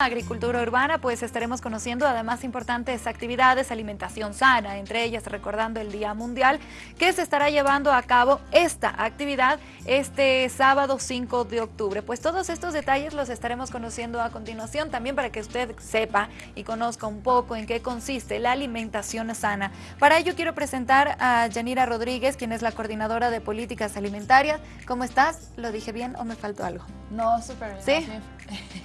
Agricultura urbana, pues estaremos conociendo además importantes actividades, alimentación sana, entre ellas recordando el Día Mundial, que se estará llevando a cabo esta actividad este sábado 5 de octubre. Pues todos estos detalles los estaremos conociendo a continuación, también para que usted sepa y conozca un poco en qué consiste la alimentación sana. Para ello quiero presentar a Yanira Rodríguez, quien es la coordinadora de políticas alimentarias. ¿Cómo estás? ¿Lo dije bien o me faltó algo? No, súper bien. ¿Sí?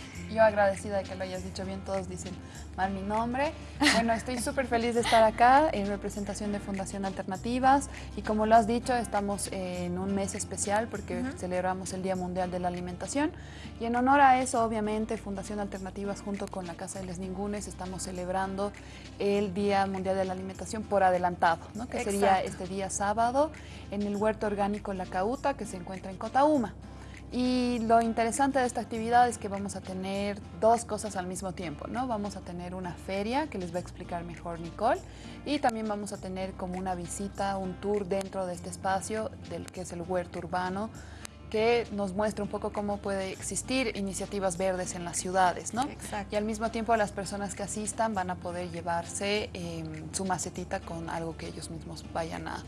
yo agradecida de que lo hayas dicho bien, todos dicen mal mi nombre. Bueno, estoy súper feliz de estar acá en representación de Fundación Alternativas y como lo has dicho, estamos en un mes especial porque celebramos el Día Mundial de la Alimentación y en honor a eso, obviamente, Fundación Alternativas junto con la Casa de Les Ningunes estamos celebrando el Día Mundial de la Alimentación por adelantado, ¿no? que sería este día sábado en el Huerto Orgánico La Cauta que se encuentra en Cotauma. Y lo interesante de esta actividad es que vamos a tener dos cosas al mismo tiempo, ¿no? Vamos a tener una feria que les va a explicar mejor Nicole y también vamos a tener como una visita, un tour dentro de este espacio del que es el huerto urbano que nos muestra un poco cómo puede existir iniciativas verdes en las ciudades, ¿no? Exacto. Y al mismo tiempo las personas que asistan van a poder llevarse em, su macetita con algo que ellos mismos vayan a,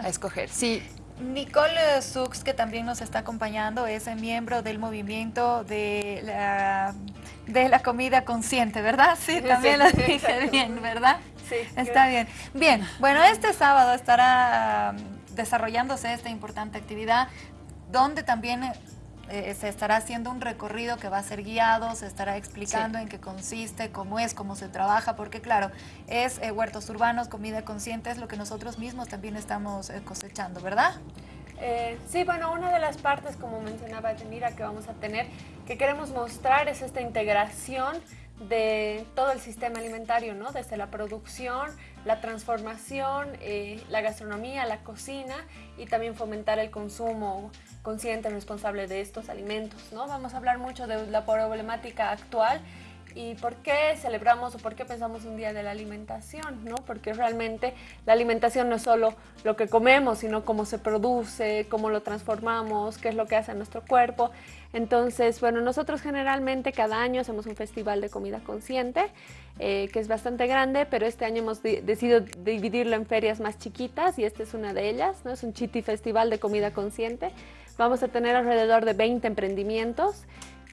a escoger. Sí, Nicole Sux, que también nos está acompañando, es miembro del movimiento de la, de la comida consciente, ¿verdad? Sí, también lo dije bien, ¿verdad? Sí. Está bien. Bien, bueno, este sábado estará um, desarrollándose esta importante actividad, donde también eh, se estará haciendo un recorrido que va a ser guiado, se estará explicando en qué consiste, cómo es, cómo se trabaja, porque claro, es eh, huertos urbanos, comida consciente, es lo que nosotros mismos también estamos eh, cosechando, ¿verdad? sí, bueno, una de las partes, como mencionaba Yanira, que vamos a tener, que queremos mostrar es esta integración de todo el sistema alimentario, ¿no? Desde la producción, la transformación, la gastronomía, la cocina y también fomentar el consumo consciente, responsable de estos alimentos. ¿no? Vamos a hablar mucho de la problemática actual y por qué celebramos o por qué pensamos un día de la alimentación, ¿no? Porque realmente la alimentación no es solo lo que comemos, sino cómo se produce, cómo lo transformamos, qué es lo que hace nuestro cuerpo. Entonces, bueno, nosotros generalmente cada año hacemos un festival de comida consciente, eh, que es bastante grande, pero este año hemos decidido dividirlo en ferias más chiquitas y esta es una de ellas, ¿no? Es un Chiti Festival de Comida Consciente. Vamos a tener alrededor de 20 emprendimientos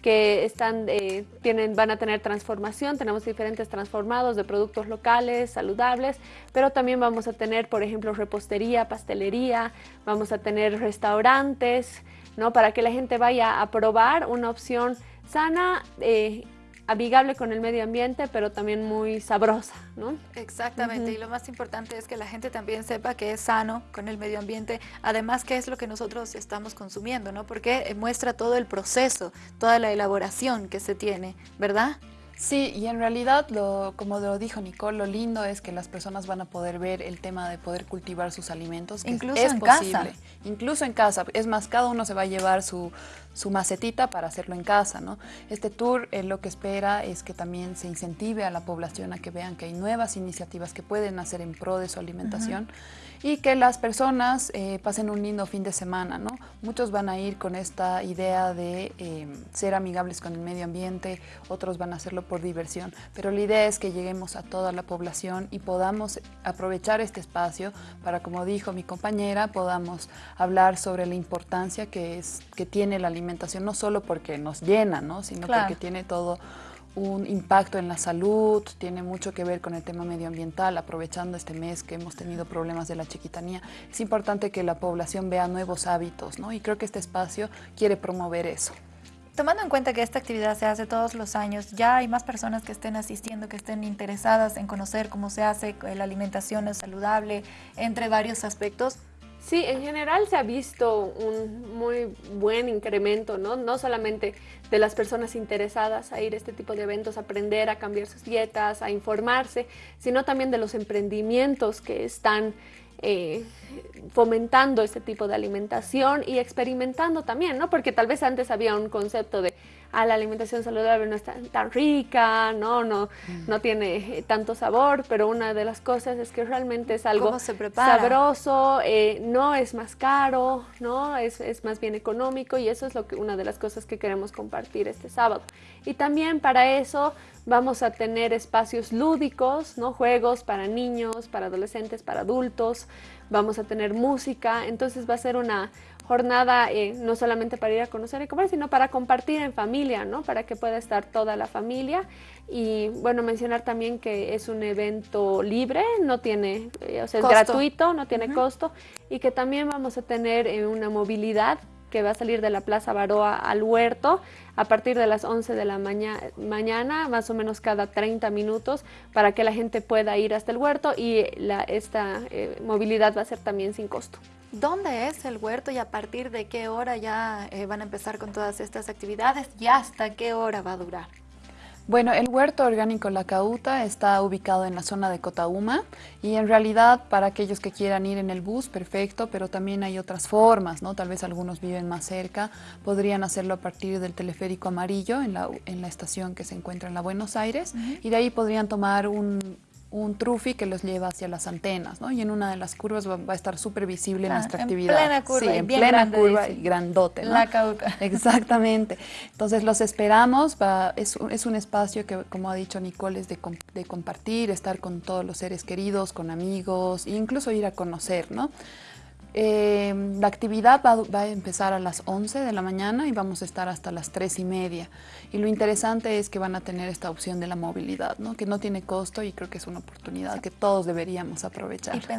que están, eh, tienen, van a tener transformación, tenemos diferentes transformados de productos locales, saludables, pero también vamos a tener, por ejemplo, repostería, pastelería, vamos a tener restaurantes, ¿no? para que la gente vaya a probar una opción sana eh, amigable con el medio ambiente, pero también muy sabrosa, ¿no? Exactamente, y lo más importante es que la gente también sepa que es sano con el medio ambiente, además que es lo que nosotros estamos consumiendo, ¿no? Porque muestra todo el proceso, toda la elaboración que se tiene, ¿verdad? Sí, y en realidad, lo, como lo dijo Nicole, lo lindo es que las personas van a poder ver el tema de poder cultivar sus alimentos. Incluso es en posible. casa. Incluso en casa. Es más, cada uno se va a llevar su, su macetita para hacerlo en casa. ¿no? Este tour eh, lo que espera es que también se incentive a la población a que vean que hay nuevas iniciativas que pueden hacer en pro de su alimentación y que las personas eh, pasen un lindo fin de semana. ¿no? Muchos van a ir con esta idea de eh, ser amigables con el medio ambiente, otros van a hacerlo por diversión, pero la idea es que lleguemos a toda la población y podamos aprovechar este espacio para, como dijo mi compañera, podamos hablar sobre la importancia que, es, que tiene la alimentación, no solo porque nos llena, ¿no? sino porque tiene todo un impacto en la salud, tiene mucho que ver con el tema medioambiental, aprovechando este mes que hemos tenido problemas de la chiquitanía. Es importante que la población vea nuevos hábitos, ¿no? Y creo que este espacio quiere promover eso. Tomando en cuenta que esta actividad se hace todos los años, ¿ya hay más personas que estén asistiendo, que estén interesadas en conocer cómo se hace la alimentación saludable, entre varios aspectos? Sí, en general se ha visto un muy buen incremento, ¿no? No solamente de las personas interesadas a ir a este tipo de eventos, a aprender a cambiar sus dietas, a informarse, sino también de los emprendimientos que están eh, fomentando este tipo de alimentación y experimentando también, ¿no? Porque tal vez antes había un concepto de a la alimentación saludable no es tan, rica, ¿no? No, mm. no tiene eh, tanto sabor, pero una de las cosas es que realmente es algo sabroso, eh, no es más caro, ¿no? Es, es, más bien económico y eso es lo que una de las cosas que queremos compartir este sábado. Y también para eso vamos a tener espacios lúdicos, ¿no? Juegos para niños, para adolescentes, para adultos, vamos a tener música, entonces va a ser una jornada eh, no solamente para ir a conocer y comer, sino para compartir en familia, ¿no? Para que pueda estar toda la familia. Y bueno, mencionar también que es un evento libre, no tiene, eh, o sea, es gratuito, no tiene costo, y que también vamos a tener eh, una movilidad que va a salir de la Plaza Baroa al huerto a partir de las 11 de la mañana, más o menos cada 30 minutos, para que la gente pueda ir hasta el huerto y la, esta movilidad va a ser también sin costo. ¿Dónde es el huerto y a partir de qué hora ya eh, van a empezar con todas estas actividades y hasta qué hora va a durar? Bueno, el huerto orgánico La Cauta está ubicado en la zona de Cotauma y en realidad para aquellos que quieran ir en el bus, perfecto, pero también hay otras formas, ¿no? Tal vez algunos viven más cerca, podrían hacerlo a partir del teleférico amarillo en la, en la estación que se encuentra en la Buenos Aires y de ahí podrían tomar un, un trufi que los lleva hacia las antenas, ¿no? Y en una de las curvas va, a estar súper visible nuestra actividad. En plena curva, sí, en plena curva y grandote, ¿no? La cauca. Exactamente. Entonces los esperamos, va, es, es, un espacio que, como ha dicho Nicole, es de, de compartir, estar con todos los seres queridos, con amigos, e incluso ir a conocer, ¿no? Eh, la actividad va, a empezar a las 11 de la mañana y vamos a estar hasta las 3 y media. Y lo interesante es que van a tener esta opción de la movilidad, ¿no? que no tiene costo y creo que es una oportunidad que todos deberíamos aprovechar.